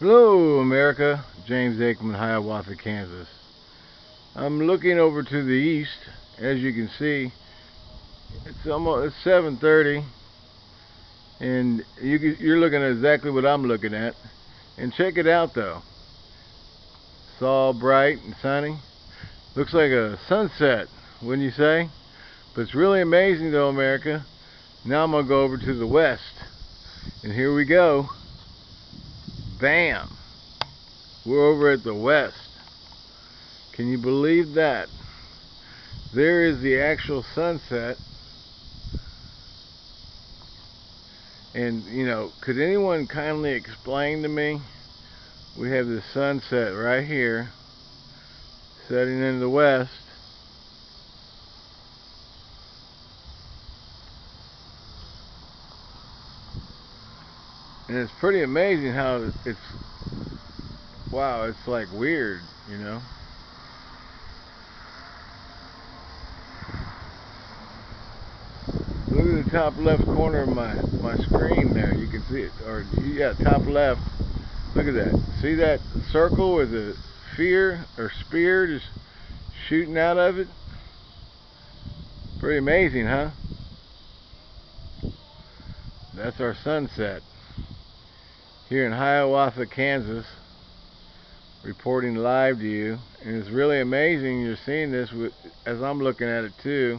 Hello, America. James Aikman, Hiawatha, Kansas. I'm looking over to the east. As you can see, it's almost it's 7:30, and you you're looking at exactly what I'm looking at. And check it out, though. It's all bright and sunny. Looks like a sunset, wouldn't you say? But it's really amazing, though, America. Now I'm gonna go over to the west, and here we go. Bam! We're over at the west. Can you believe that? There is the actual sunset. And, you know, could anyone kindly explain to me? We have the sunset right here, setting in the west. And it's pretty amazing how it's wow it's like weird you know? Look at the top left corner of my my screen there. You can see it. Or yeah top left. Look at that. See that circle with a sphere or spear just shooting out of it? Pretty amazing huh? That's our sunset here in Hiawatha, Kansas, reporting live to you. And it's really amazing you're seeing this with, as I'm looking at it too.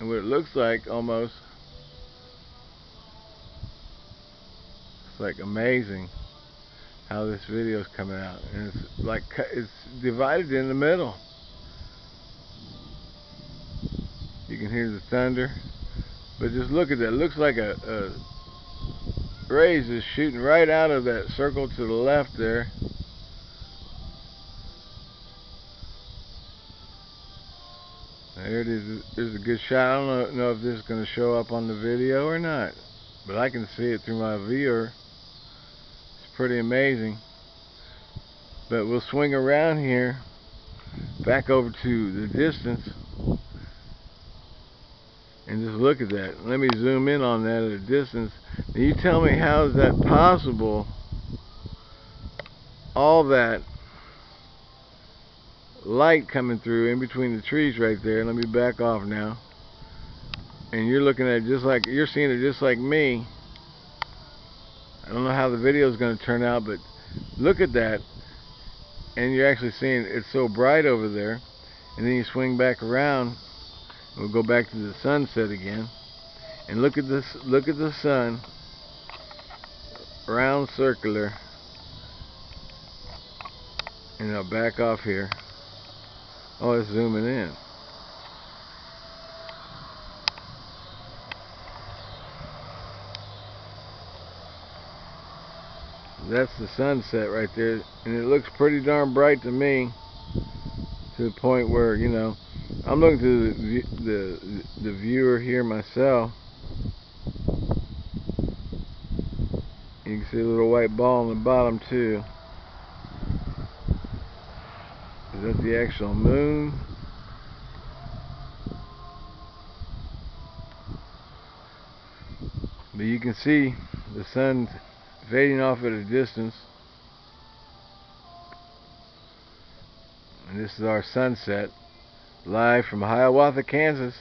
And what it looks like almost. It's like amazing how this video is coming out. And it's like it's divided in the middle. You can hear the thunder. But just look at that. It looks like a, a rays is shooting right out of that circle to the left there. There it is. There's a good shot. I don't know if this is going to show up on the video or not. But I can see it through my viewer. It's pretty amazing. But we'll swing around here. Back over to the distance. And just look at that. Let me zoom in on that at a distance. And you tell me how is that possible? All that light coming through in between the trees right there. Let me back off now. And you're looking at it just like you're seeing it just like me. I don't know how the video is going to turn out, but look at that. And you're actually seeing it's so bright over there. And then you swing back around We'll go back to the sunset again. And look at this look at the sun. Round circular. And I'll back off here. Oh, it's zooming in. That's the sunset right there. And it looks pretty darn bright to me. To the point where, you know, I'm looking to the, the, the viewer here myself. You can see a little white ball on the bottom too. Is that the actual moon? But you can see the sun fading off at a distance. This is our sunset live from Hiawatha, Kansas,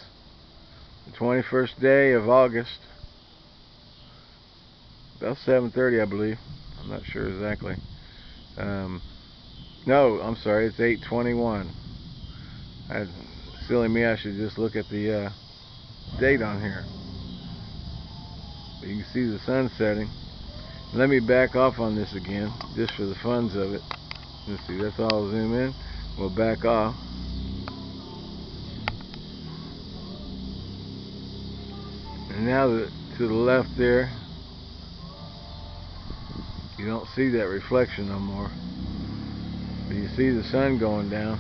the 21st day of August, about 7.30 I believe, I'm not sure exactly. Um, no, I'm sorry, it's 8.21. I, silly me, I should just look at the uh, date on here. But you can see the sun setting. Let me back off on this again, just for the funs of it. Let's see, that's all I'll zoom in. We'll back off. and now the, to the left there you don't see that reflection no more but you see the sun going down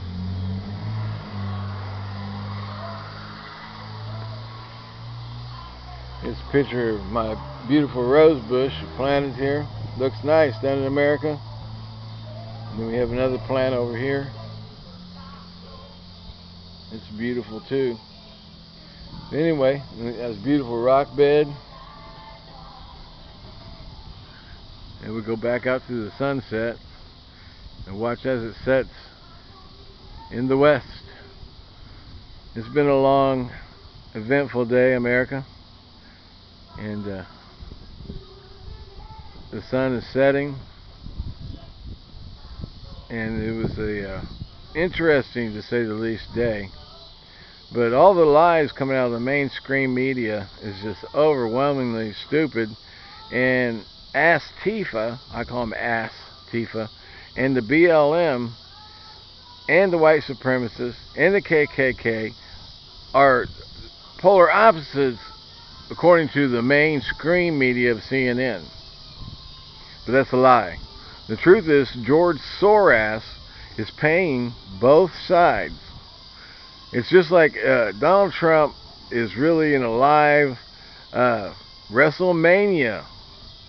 It's a picture of my beautiful rose bush planted here. Looks nice down in America. And then we have another plant over here. It's beautiful too. Anyway, that's beautiful rock bed. and we go back out to the sunset and watch as it sets in the west. It's been a long, eventful day, America, and uh, the sun is setting, and it was a uh, interesting, to say the least, day. But all the lies coming out of the mainstream media is just overwhelmingly stupid. And Ass Tifa, I call him Ass Tifa, and the BLM, and the white supremacists, and the KKK are polar opposites according to the mainstream media of CNN. But that's a lie. The truth is, George Soros is paying both sides it's just like uh, Donald Trump is really in a live uh, WrestleMania.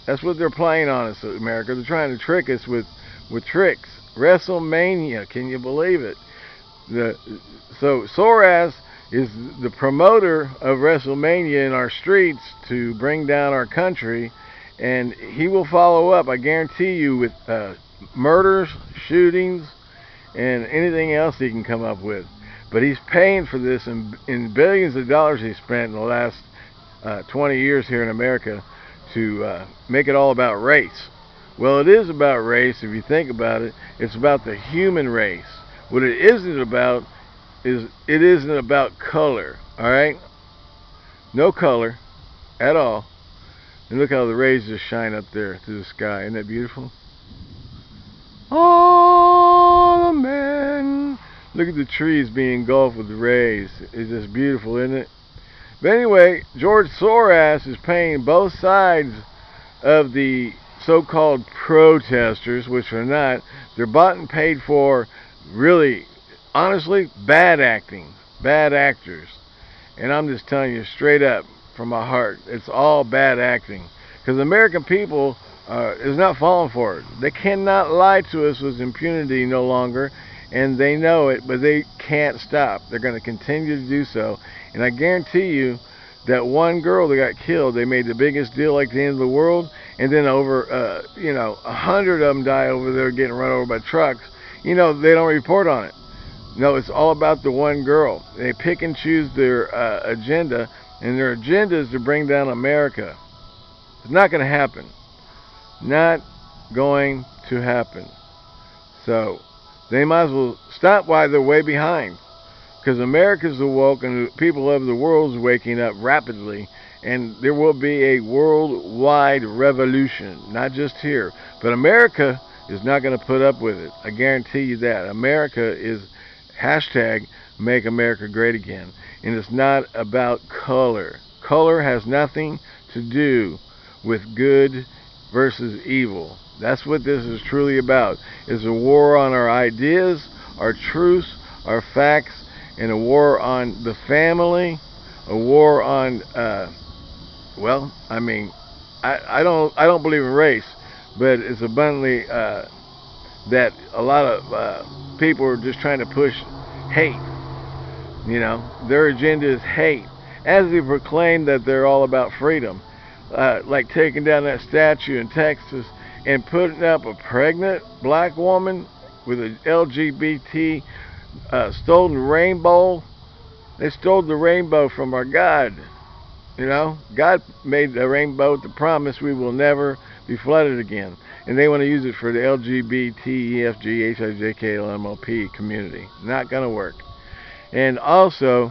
That's what they're playing on us, America. They're trying to trick us with, with tricks. WrestleMania, can you believe it? The, so Soros is the promoter of WrestleMania in our streets to bring down our country, and he will follow up, I guarantee you, with uh, murders, shootings, and anything else he can come up with. But he's paying for this in, in billions of dollars he spent in the last uh, 20 years here in America to uh, make it all about race. Well, it is about race if you think about it. It's about the human race. What it isn't about is it isn't about color. All right, no color at all. And look how the rays just shine up there through the sky. Isn't that beautiful? Oh. Look at the trees being engulfed with rays. It's just beautiful, isn't it? But anyway, George Soros is paying both sides of the so-called protesters, which are not. They're bought and paid for, really, honestly, bad acting, bad actors. And I'm just telling you straight up from my heart, it's all bad acting. Because the American people uh, is not falling for it. They cannot lie to us with impunity no longer and they know it, but they can't stop. They're going to continue to do so. And I guarantee you that one girl that got killed, they made the biggest deal like the end of the world, and then over, uh, you know, a hundred of them die over there getting run over by trucks. You know, they don't report on it. No, it's all about the one girl. They pick and choose their uh, agenda, and their agenda is to bring down America. It's not going to happen. Not going to happen. So, they might as well stop while they're way behind. Because America's awoke and the people of the world's waking up rapidly. And there will be a worldwide revolution, not just here. But America is not going to put up with it. I guarantee you that. America is hashtag make America great again. And it's not about color. Color has nothing to do with good versus evil. That's what this is truly about. Is a war on our ideas, our truths, our facts, and a war on the family, a war on uh, well, I mean, I, I don't I don't believe in race, but it's abundantly uh, that a lot of uh, people are just trying to push hate. You know, their agenda is hate, as they proclaim that they're all about freedom. Uh, like taking down that statue in Texas and putting up a pregnant black woman with an LGBT uh, stolen rainbow. They stole the rainbow from our God. You know, God made the rainbow to promise we will never be flooded again. And they want to use it for the LGBT, EFG, HIJK, LMOP community. Not going to work. And also,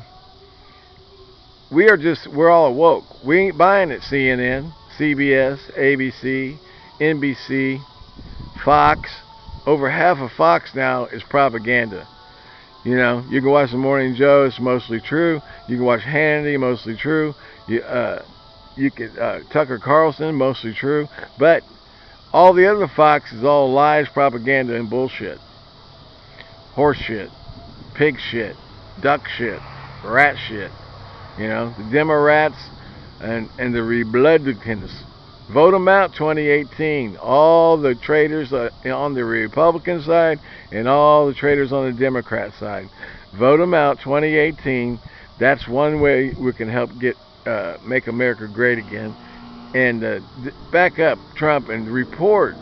we are just, we're all awoke. We ain't buying it, CNN, CBS, ABC, NBC, Fox. Over half of Fox now is propaganda. You know, you can watch the Morning Joe, it's mostly true. You can watch Hannity, mostly true. You, uh, you can uh, Tucker Carlson, mostly true. But all the other Fox is all lies, propaganda, and bullshit. Horse shit, pig shit, duck shit, rat shit. You know, the Democrats and and the Republicans Vote them out 2018. All the traitors uh, on the Republican side and all the traitors on the Democrat side. Vote them out 2018. That's one way we can help get uh, make America great again. And uh, back up Trump and report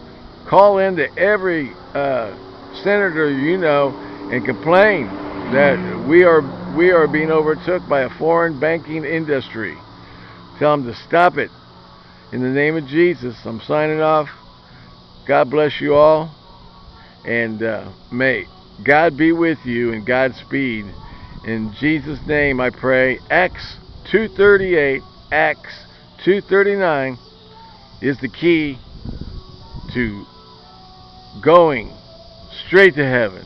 Call in to every uh, senator you know and complain that we are we are being overtook by a foreign banking industry. Tell them to stop it. In the name of Jesus, I'm signing off. God bless you all. And uh, may God be with you and Godspeed. In Jesus' name I pray. Acts 238, Acts 239 is the key to going straight to heaven.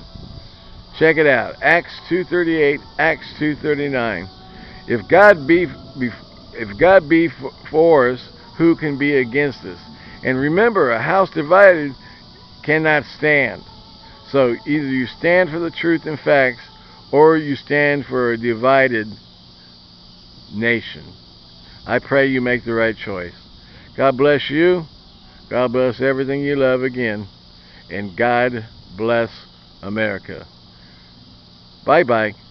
Check it out. Acts 2:38, Acts 2:39. If God be, if God be for us, who can be against us? And remember, a house divided cannot stand. So either you stand for the truth and facts or you stand for a divided nation. I pray you make the right choice. God bless you. God bless everything you love again. And God bless America. Bye bye.